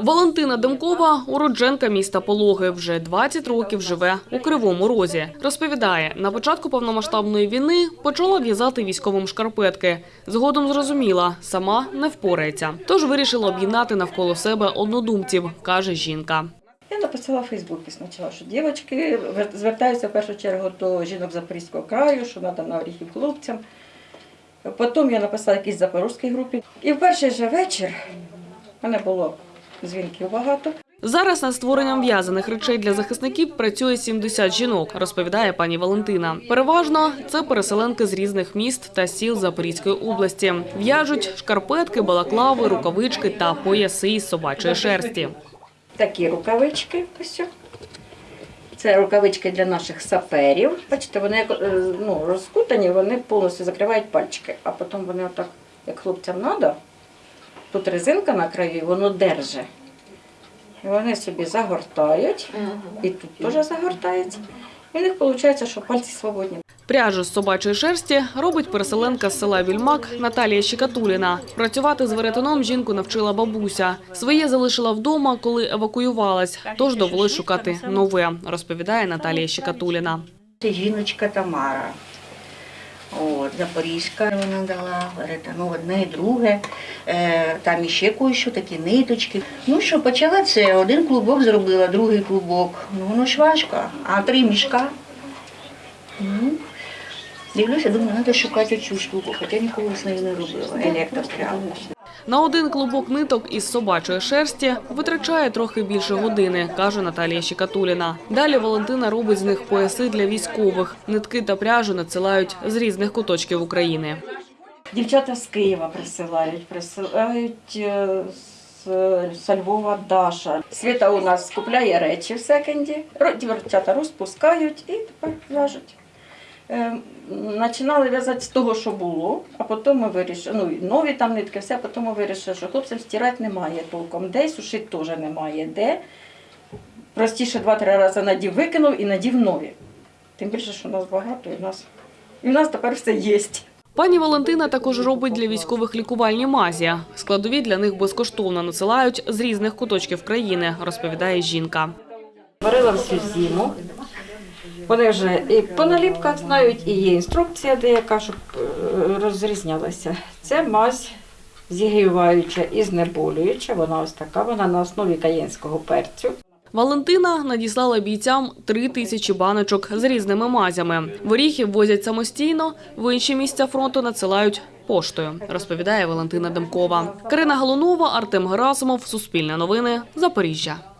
Валентина Демкова – уродженка міста Пологи. Вже 20 років живе у Кривому Розі. Розповідає, на початку повномасштабної війни почала в'язати військовим шкарпетки. Згодом зрозуміла, сама не впорається. Тож вирішила об'єднати навколо себе однодумців, каже жінка. Я написала в Фейсбуці спочатку, що дівчатки вер- звертаються в першу чергу до жінок Запорізького краю, що треба на оріхів хлопцям. Потім я написала якійсь запорізькій групі. І в перший же вечір мене було дзвінків багато. Зараз над створенням в'язаних речей для захисників працює 70 жінок, розповідає пані Валентина. Переважно це переселенки з різних міст та сіл Запорізької області. В'яжуть шкарпетки, балаклави, рукавички та пояси із собачої шерсті. Такі рукавички. Ось. Це рукавички для наших саперів. Бачите, вони як, е, ну, розкутані, вони повністю закривають пальчики, а потім вони отак, як хлопцям треба, тут резинка на краю, воно держить. І вони собі загортають, і тут теж загортається. І в них виходить, що пальці свободні. Пряжу з собачої шерсті робить переселенка з села Вільмак Наталія Щекатуліна. Працювати з веретеном жінку навчила бабуся. Своє залишила вдома, коли евакуювалась, тож довелось шукати нове, розповідає Наталія Щекатуліна. Це жіночка Тамара. От, Запорізька вона дала, ну одне і друге. Е, там іще кое-що, такі ниточки. Ну що, почала це, один клубок зробила, другий клубок. Ну воно ж важко, а три мішка. Ну, дивлюся, думаю, треба шукати цю штуку, хоча ніколи з нею не робила. Електропрямо. На один клубок ниток із собачої шерсті витрачає трохи більше години, каже Наталія Щекатуліна. Далі Валентина робить з них пояси для військових. Нитки та пряжу надсилають з різних куточків України. Дівчата з Києва присилають, присилають е, з, Львова Даша. Світа у нас купляє речі в секонді, ро- дівчата розпускають і тепер в'яжуть. Е, Починали в'язати з того, що було, а потім ми вирішили, ну нові там нитки, все, потім ми вирішили, що хлопцям стирати немає толком, де, сушити теж немає де. Простіше два-три рази надів, викинув і надів нові. Тим більше, що нас багато, і в нас, і в нас тепер все є. Пані Валентина також робить для військових лікувальні мазі. Складові для них безкоштовно надсилають з різних куточків країни, розповідає жінка. Варила всю зиму. Вони вже і по наліпках знають, і є інструкція деяка, щоб е, розрізнялася. Це мазь зігріваюча і знеболююча. Вона ось така, вона на основі каєнського перцю. Валентина надіслала бійцям три тисячі баночок з різними мазями. Горіхів возять самостійно, в інші місця фронту надсилають поштою, розповідає Валентина Демкова. Карина Галунова, Артем Герасимов, Суспільне новини, Запоріжжя.